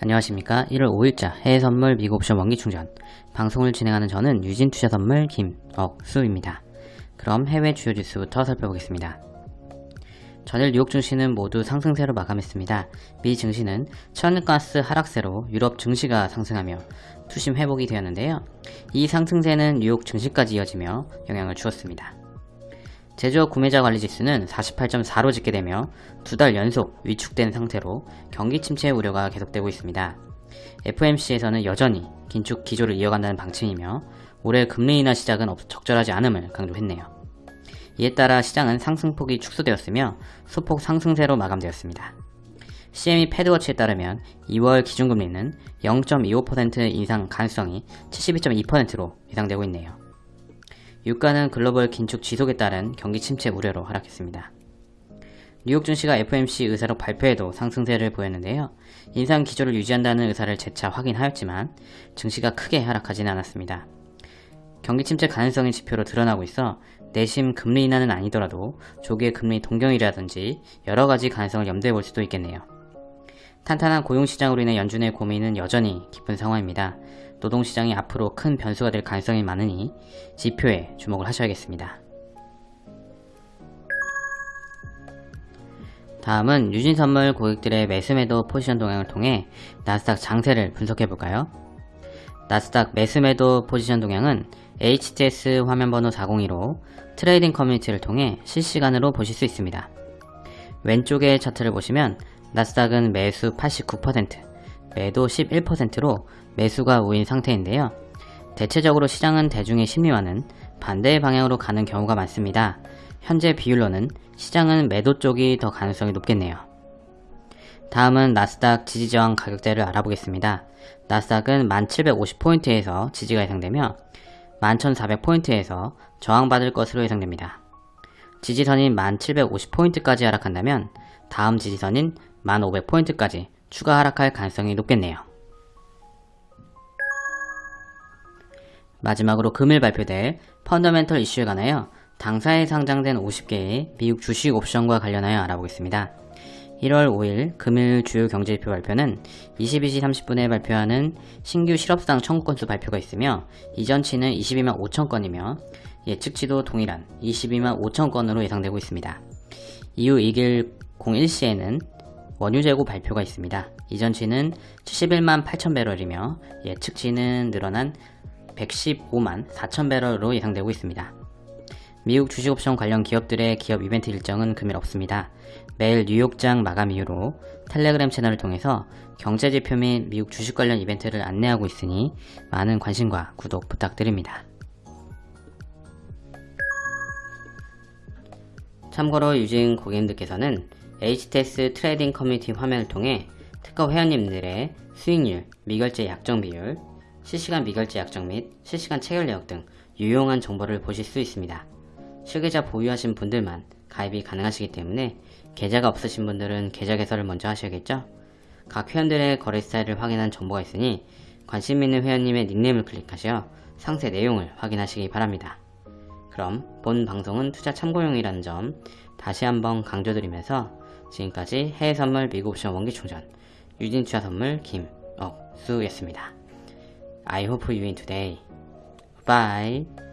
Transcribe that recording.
안녕하십니까 1월 5일자 해외선물 미국옵션 원기충전 방송을 진행하는 저는 유진투자선물 김억수입니다. 그럼 해외 주요 뉴스부터 살펴보겠습니다. 전일 뉴욕 증시는 모두 상승세로 마감했습니다. 미 증시는 천가스 하락세로 유럽 증시가 상승하며 투심 회복이 되었는데요. 이 상승세는 뉴욕 증시까지 이어지며 영향을 주었습니다. 제조업 구매자 관리 지수는 48.4로 집계되며 두 달 연속 위축된 상태로 경기 침체 우려가 계속되고 있습니다. FMC에서는 여전히 긴축 기조를 이어간다는 방침이며 올해 금리 인하 시작은 적절하지 않음을 강조했네요. 이에 따라 시장은 상승폭이 축소되었으며 소폭 상승세로 마감되었습니다. CME 패드워치에 따르면 2월 기준금리는 0.25% 인상 가능성이 72.2%로 예상되고 있네요. 유가는 글로벌 긴축 지속에 따른 경기 침체 우려로 하락했습니다. 뉴욕 증시가 FMC 의사록 발표에도 상승세를 보였는데요. 인상 기조를 유지한다는 의사를 재차 확인하였지만 증시가 크게 하락하지는 않았습니다. 경기 침체 가능성이 지표로 드러나고 있어 내심 금리 인하는 아니더라도 조기의 금리 동경이라든지 여러가지 가능성을 염두에 볼 수도 있겠네요. 탄탄한 고용시장으로 인해 연준의 고민은 여전히 깊은 상황입니다. 노동시장이 앞으로 큰 변수가 될 가능성이 많으니 지표에 주목을 하셔야겠습니다. 다음은 유진선물 고객들의 매수매도 포지션 동향을 통해 나스닥 장세를 분석해볼까요? 나스닥 매수매도 포지션 동향은 HTS 화면번호 402로 trading 커뮤니티를 통해 실시간으로 보실 수 있습니다. 왼쪽의 차트를 보시면 나스닥은 매수 89%, 매도 11%로 매수가 우위인 상태인데요. 대체적으로 시장은 대중의 심리와는 반대의 방향으로 가는 경우가 많습니다. 현재 비율로는 시장은 매도 쪽이 더 가능성이 높겠네요. 다음은 나스닥 지지저항 가격대를 알아보겠습니다. 나스닥은 1750포인트에서 지지가 예상되며 11400포인트에서 저항받을 것으로 예상됩니다. 지지선인 1750포인트까지 하락한다면 다음 지지선인 1500포인트까지 추가 하락할 가능성이 높겠네요. 마지막으로 금일 발표될 펀더멘털 이슈에 관하여 당사에 상장된 50개의 미국 주식 옵션과 관련하여 알아보겠습니다. 1월 5일 금일 주요 경제지표 발표는 22시 30분에 발표하는 신규 실업상 청구 건수 발표가 있으며 이전치는 22만 5천 건이며 예측치도 동일한 22만 5천 건으로 예상되고 있습니다. 이후 2일 01시에는 원유 재고 발표가 있습니다. 이전치는 71만 8천 배럴이며 예측치는 늘어난 115만 4천 배럴로 예상되고 있습니다. 미국 주식옵션 관련 기업들의 기업 이벤트 일정은 금일 없습니다. 매일 뉴욕장 마감 이후로 텔레그램 채널을 통해서 경제지표 및 미국 주식 관련 이벤트를 안내하고 있으니 많은 관심과 구독 부탁드립니다. 참고로 유진 고객님들께서는 HTS trading 커뮤니티 화면을 통해 특허 회원님들의 수익률, 미결제 약정 비율, 실시간 미결제 약정 및 실시간 체결 내역 등 유용한 정보를 보실 수 있습니다. 실계좌 보유하신 분들만 가입이 가능하시기 때문에 계좌가 없으신 분들은 계좌 개설을 먼저 하셔야겠죠? 각 회원들의 거래 스타일을 확인한 정보가 있으니 관심 있는 회원님의 닉네임을 클릭하셔서 상세 내용을 확인하시기 바랍니다. 그럼 본 방송은 투자 참고용이라는 점 다시 한번 강조드리면서 지금까지 해외선물 미국옵션 원기충전 유진투자 선물 김억수였습니다. I hope you win today. Bye.